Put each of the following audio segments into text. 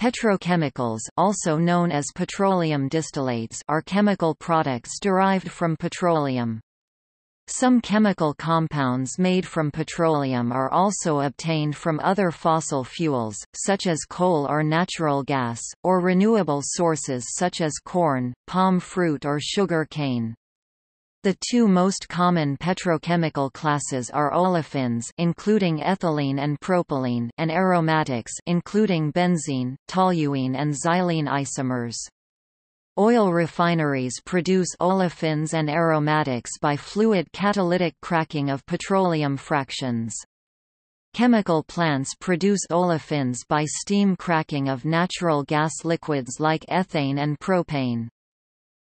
Petrochemicals also known as petroleum distillates are chemical products derived from petroleum. Some chemical compounds made from petroleum are also obtained from other fossil fuels, such as coal or natural gas, or renewable sources such as corn, palm fruit or sugar cane. The two most common petrochemical classes are olefins including ethylene and propylene and aromatics including benzene, toluene and xylene isomers. Oil refineries produce olefins and aromatics by fluid catalytic cracking of petroleum fractions. Chemical plants produce olefins by steam cracking of natural gas liquids like ethane and propane.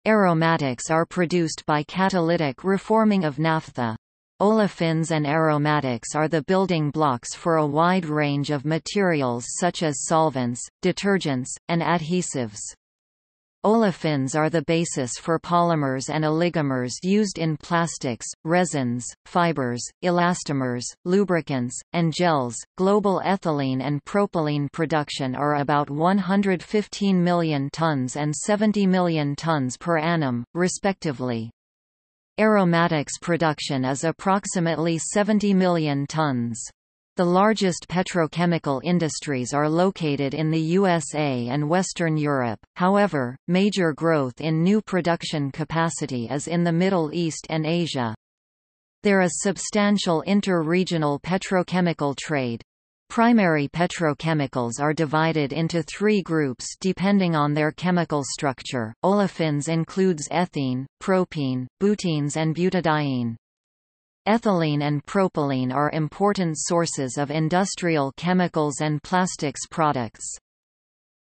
Aromatics are produced by catalytic reforming of naphtha. Olefins and aromatics are the building blocks for a wide range of materials such as solvents, detergents, and adhesives. Olefins are the basis for polymers and oligomers used in plastics, resins, fibers, elastomers, lubricants, and gels. Global ethylene and propylene production are about 115 million tons and 70 million tons per annum, respectively. Aromatics production is approximately 70 million tons. The largest petrochemical industries are located in the USA and Western Europe, however, major growth in new production capacity is in the Middle East and Asia. There is substantial inter-regional petrochemical trade. Primary petrochemicals are divided into three groups depending on their chemical structure. Olefins includes ethene, propene, butenes and butadiene. Ethylene and propylene are important sources of industrial chemicals and plastics products.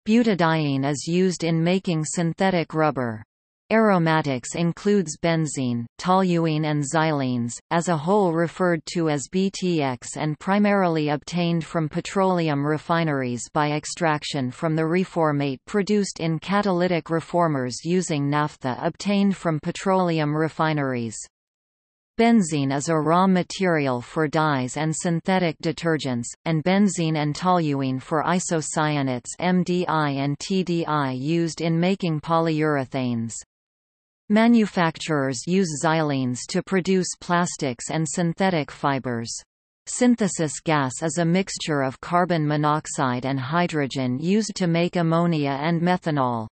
Butadiene is used in making synthetic rubber. Aromatics includes benzene, toluene and xylenes, as a whole referred to as BTX and primarily obtained from petroleum refineries by extraction from the reformate produced in catalytic reformers using naphtha obtained from petroleum refineries. Benzene is a raw material for dyes and synthetic detergents, and benzene and toluene for isocyanates MDI and TDI used in making polyurethanes. Manufacturers use xylenes to produce plastics and synthetic fibers. Synthesis gas is a mixture of carbon monoxide and hydrogen used to make ammonia and methanol.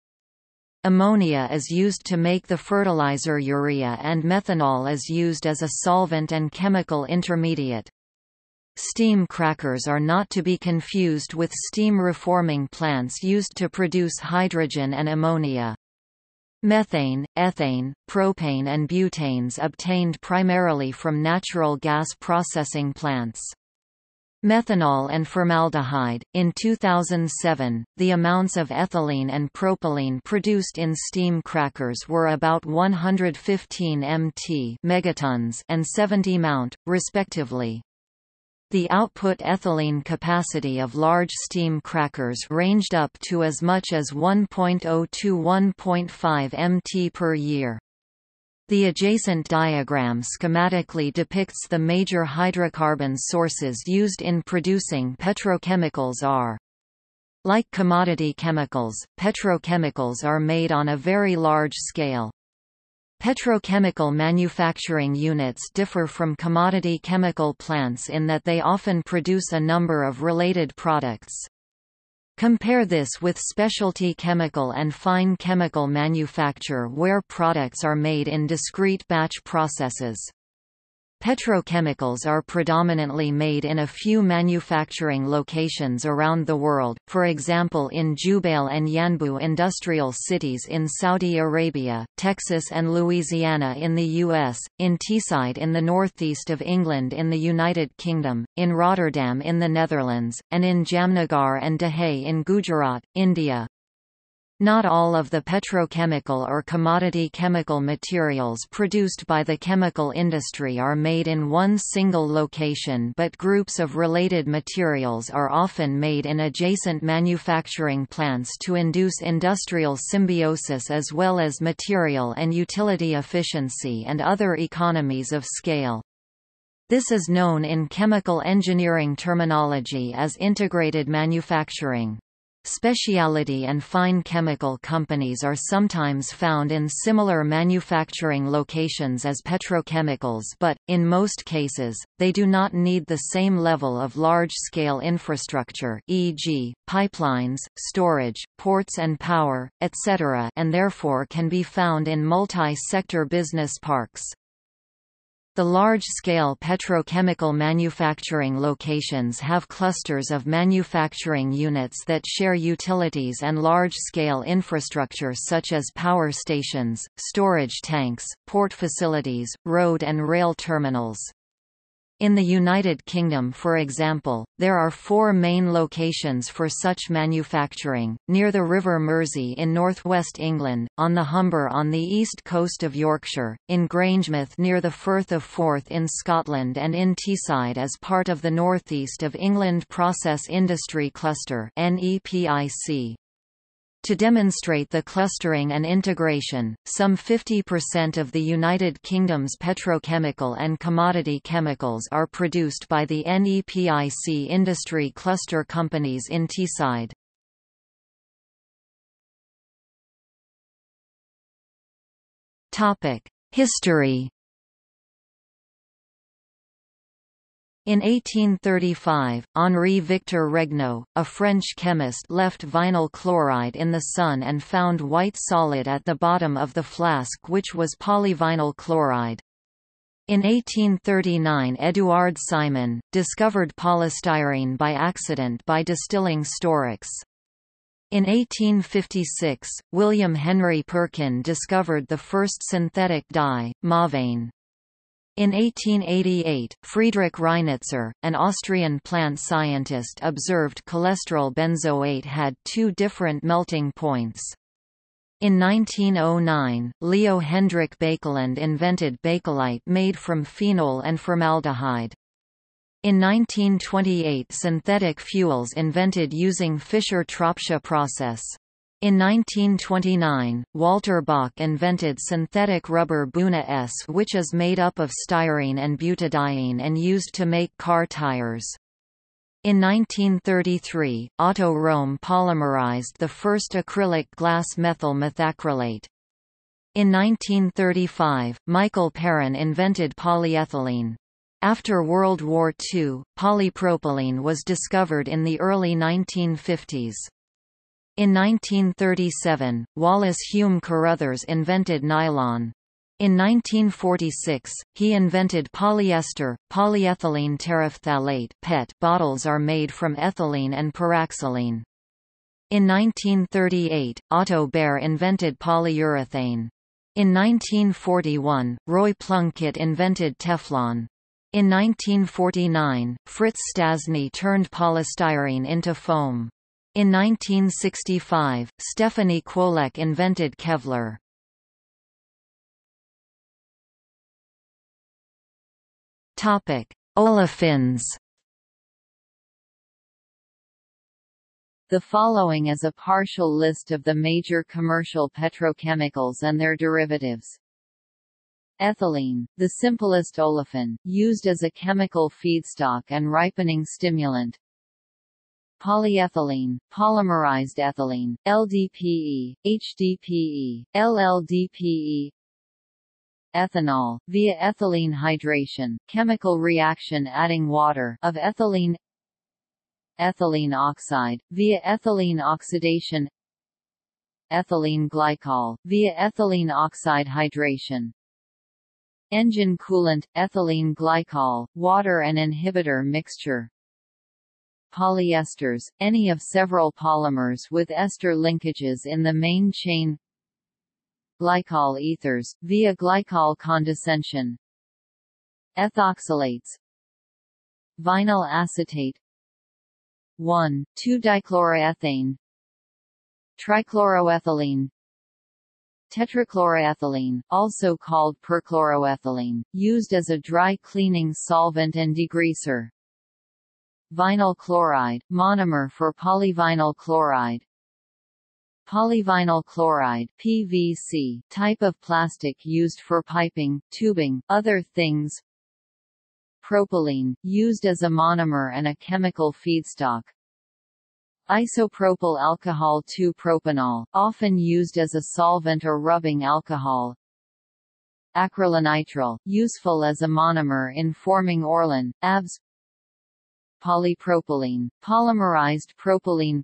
Ammonia is used to make the fertilizer urea and methanol is used as a solvent and chemical intermediate. Steam crackers are not to be confused with steam reforming plants used to produce hydrogen and ammonia. Methane, ethane, propane and butanes obtained primarily from natural gas processing plants. Methanol and formaldehyde. In 2007, the amounts of ethylene and propylene produced in steam crackers were about 115 mt megatons and 70 mount, respectively. The output ethylene capacity of large steam crackers ranged up to as much as 1.0 to 1.5 mt per year. The adjacent diagram schematically depicts the major hydrocarbon sources used in producing petrochemicals are like commodity chemicals, petrochemicals are made on a very large scale. Petrochemical manufacturing units differ from commodity chemical plants in that they often produce a number of related products. Compare this with specialty chemical and fine chemical manufacture where products are made in discrete batch processes. Petrochemicals are predominantly made in a few manufacturing locations around the world, for example in Jubail and Yanbu industrial cities in Saudi Arabia, Texas and Louisiana in the U.S., in Teesside in the northeast of England in the United Kingdom, in Rotterdam in the Netherlands, and in Jamnagar and Dahej in Gujarat, India. Not all of the petrochemical or commodity chemical materials produced by the chemical industry are made in one single location but groups of related materials are often made in adjacent manufacturing plants to induce industrial symbiosis as well as material and utility efficiency and other economies of scale. This is known in chemical engineering terminology as integrated manufacturing. Specialty and fine chemical companies are sometimes found in similar manufacturing locations as petrochemicals but, in most cases, they do not need the same level of large-scale infrastructure e.g., pipelines, storage, ports and power, etc. and therefore can be found in multi-sector business parks. The large-scale petrochemical manufacturing locations have clusters of manufacturing units that share utilities and large-scale infrastructure such as power stations, storage tanks, port facilities, road and rail terminals. In the United Kingdom for example, there are four main locations for such manufacturing, near the River Mersey in northwest England, on the Humber on the east coast of Yorkshire, in Grangemouth near the Firth of Forth in Scotland and in Teesside as part of the North East of England Process Industry Cluster NEPIC. To demonstrate the clustering and integration, some 50% of the United Kingdom's petrochemical and commodity chemicals are produced by the NEPIC industry cluster companies in Teesside. History In 1835, Henri Victor Regnault, a French chemist left vinyl chloride in the sun and found white solid at the bottom of the flask which was polyvinyl chloride. In 1839 Édouard Simon, discovered polystyrene by accident by distilling storax. In 1856, William Henry Perkin discovered the first synthetic dye, mauveine. In 1888, Friedrich Reinitzer, an Austrian plant scientist observed cholesterol benzoate had two different melting points. In 1909, Leo Hendrik Baekeland invented bakelite made from phenol and formaldehyde. In 1928 synthetic fuels invented using Fischer-Tropsch process. In 1929, Walter Bock invented synthetic rubber Buna S which is made up of styrene and butadiene and used to make car tires. In 1933, Otto Röhm polymerized the first acrylic glass methyl methacrylate. In 1935, Michael Perrin invented polyethylene. After World War II, polypropylene was discovered in the early 1950s. In 1937, Wallace Hume Carothers invented nylon. In 1946, he invented polyester, polyethylene terephthalate (PET). Bottles are made from ethylene and paraxylene. In 1938, Otto Bayer invented polyurethane. In 1941, Roy Plunkett invented Teflon. In 1949, Fritz Stastny turned polystyrene into foam. In 1965, Stephanie Kwolek invented Kevlar. Topic: Olefins. The following is a partial list of the major commercial petrochemicals and their derivatives. Ethylene, the simplest olefin, used as a chemical feedstock and ripening stimulant, polyethylene, polymerized ethylene, LDPE, HDPE, LLDPE, ethanol, via ethylene hydration, chemical reaction adding water of ethylene ethylene oxide, via ethylene oxidation ethylene glycol, via ethylene oxide hydration engine coolant, ethylene glycol, water and inhibitor mixture polyesters, any of several polymers with ester linkages in the main chain. Glycol ethers, via glycol condensation ethoxylates. Vinyl acetate. 1,2-dichloroethane trichloroethylene. Tetrachloroethylene, also called perchloroethylene, used as a dry cleaning solvent and degreaser Vinyl chloride, monomer for polyvinyl chloride Polyvinyl chloride PVC, type of plastic used for piping, tubing, other things Propylene, used as a monomer and a chemical feedstock Isopropyl alcohol 2-propanol, often used as a solvent or rubbing alcohol. Acrylonitrile, useful as a monomer in forming Orlon, ABS. Polypropylene, polymerized propylene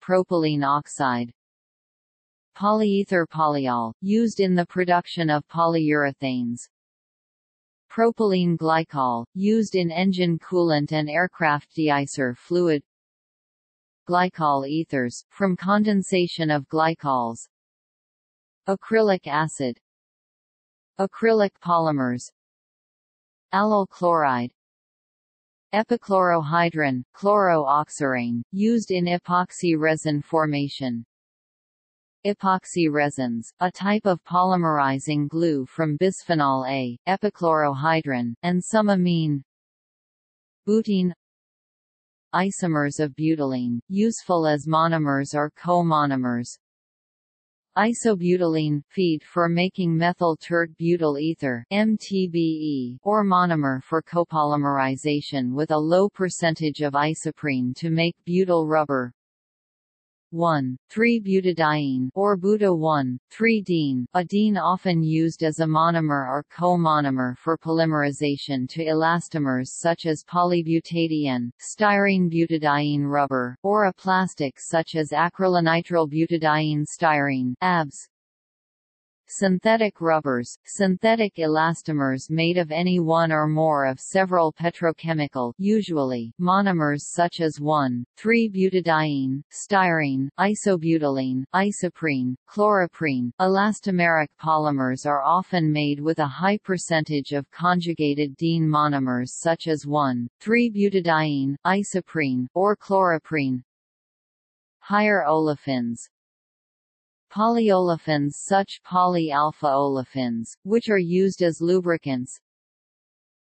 Propylene oxide Polyether polyol, used in the production of polyurethanes Propylene glycol, used in engine coolant and aircraft deicer fluid Glycol ethers, from condensation of glycols Acrylic acid Acrylic polymers Allyl chloride Epichlorohydrin, chlorooxirane, used in epoxy resin formation. Epoxy resins, a type of polymerizing glue from bisphenol A, epichlorohydrin, and some amine. Butene. Isomers of butylene, useful as monomers or co-monomers Isobutylene feed for making methyl tert butyl ether MTBE or monomer for copolymerization with a low percentage of isoprene to make butyl rubber 1,3-butadiene or buta-1,3-diene, a diene often used as a monomer or co-monomer for polymerization to elastomers such as polybutadiene, styrene butadiene rubber, or a plastic such as acrylonitrile butadiene styrene ABS. Synthetic rubbers, synthetic elastomers made of any one or more of several petrochemical usually monomers such as 1,3-butadiene, styrene, isobutylene, isoprene, chloroprene. Elastomeric polymers are often made with a high percentage of conjugated diene monomers such as 1,3-butadiene, isoprene, or chloroprene. Higher olefins, Polyolefins such poly-alpha olefins, which are used as lubricants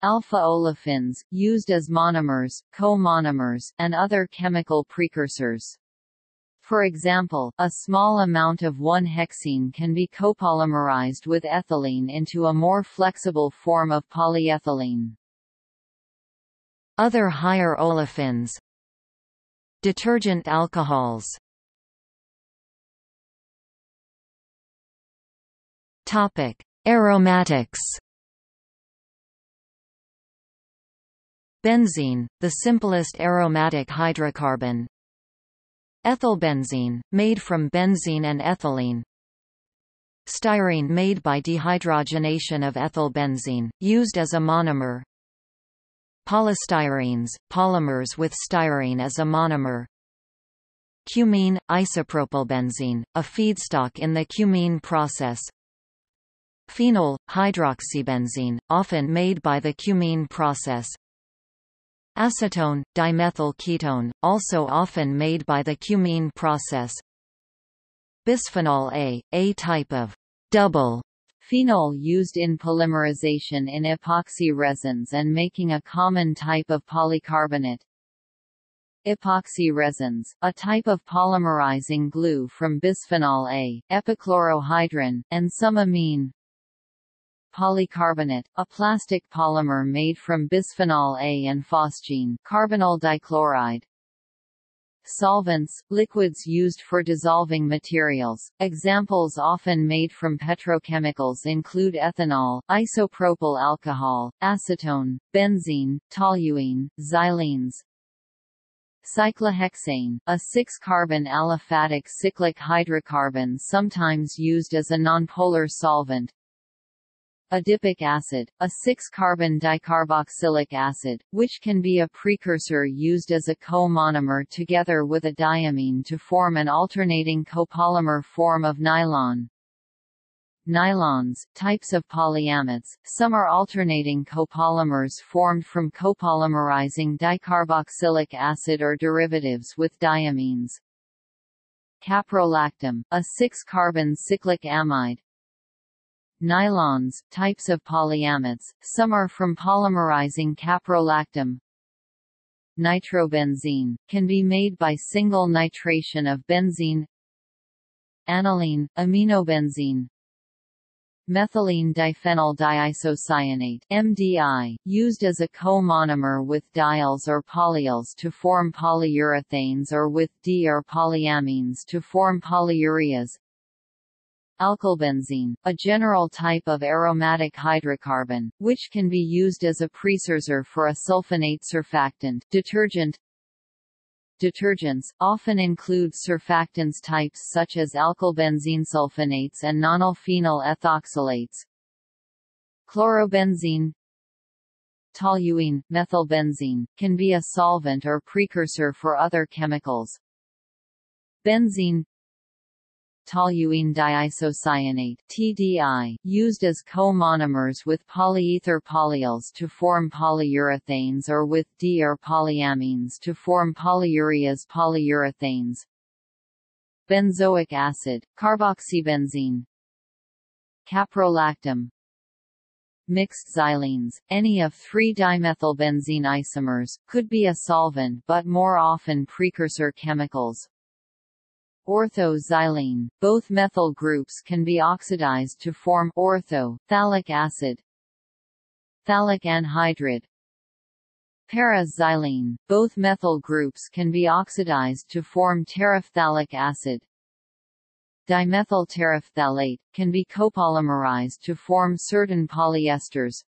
Alpha olefins, used as monomers, co-monomers, and other chemical precursors. For example, a small amount of 1-hexene can be copolymerized with ethylene into a more flexible form of polyethylene. Other higher olefins Detergent alcohols Topic: Aromatics. Benzene, the simplest aromatic hydrocarbon. Ethylbenzene, made from benzene and ethylene. Styrene made by dehydrogenation of ethylbenzene, used as a monomer. Polystyrenes, polymers with styrene as a monomer. Cumene, isopropylbenzene, a feedstock in the cumene process. Phenol, hydroxybenzene, often made by the cumene process. Acetone, dimethyl ketone, also often made by the cumene process. Bisphenol A, a type of double phenol used in polymerization in epoxy resins and making a common type of polycarbonate. Epoxy resins, a type of polymerizing glue from bisphenol A, epichlorohydrin, and some amine, Polycarbonate, a plastic polymer made from bisphenol A and phosgene carbonyl dichloride. Solvents, liquids used for dissolving materials. Examples often made from petrochemicals include ethanol, isopropyl alcohol, acetone, benzene, toluene, xylenes. Cyclohexane, a 6-carbon aliphatic cyclic hydrocarbon sometimes used as a nonpolar solvent. Adipic acid, a 6-carbon dicarboxylic acid, which can be a precursor used as a co-monomer together with a diamine to form an alternating copolymer form of nylon. Nylons, types of polyamides, some are alternating copolymers formed from copolymerizing dicarboxylic acid or derivatives with diamines. Caprolactam, a 6-carbon cyclic amide, Nylons, types of polyamides, some are from polymerizing caprolactam. Nitrobenzene, can be made by single nitration of benzene Aniline, aminobenzene methylene diphenyl diisocyanate MDI, used as a co-monomer with diols or polyols to form polyurethanes or with D or polyamines to form polyureas. Alkylbenzene, a general type of aromatic hydrocarbon, which can be used as a precursor for a sulfonate surfactant detergent. Detergents, often include surfactants types such as alkylbenzene sulfonates and nonylphenol ethoxylates. Chlorobenzene Toluene, methylbenzene, can be a solvent or precursor for other chemicals. Benzene toluene diisocyanate TDI, used as co-monomers with polyether polyols to form polyurethanes or with D or polyamines to form polyureas polyurethanes. Benzoic acid, carboxybenzene Caprolactam Mixed xylenes, any of three dimethylbenzene isomers, could be a solvent but more often precursor chemicals. Ortho-xylene. Both methyl groups can be oxidized to form ortho phthalic acid. Phthalic anhydride. Para-xylene. Both methyl groups can be oxidized to form terephthalic acid. Dimethyl terephthalate can be copolymerized to form certain polyesters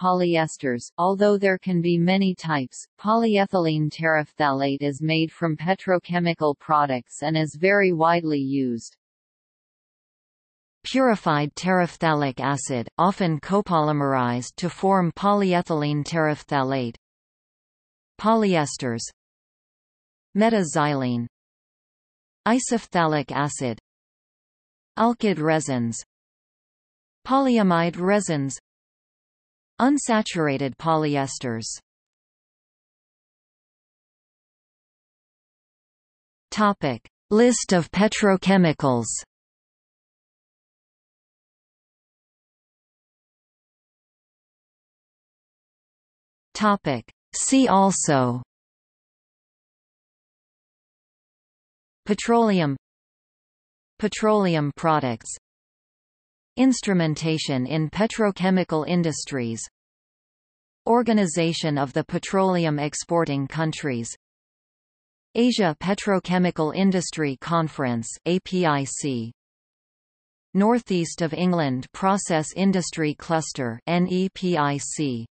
polyesters. Although there can be many types, polyethylene terephthalate is made from petrochemical products and is very widely used. Purified terephthalic acid, often copolymerized to form polyethylene terephthalate. Polyesters Metaxylene Isophthalic acid Alkyd resins Polyamide resins Unsaturated polyesters. Topic. List of petrochemicals. Topic. See also. Petroleum. Petroleum products Instrumentation in petrochemical industries Organization of the Petroleum Exporting Countries Asia Petrochemical Industry Conference APIC Northeast of England Process Industry Cluster NEPIC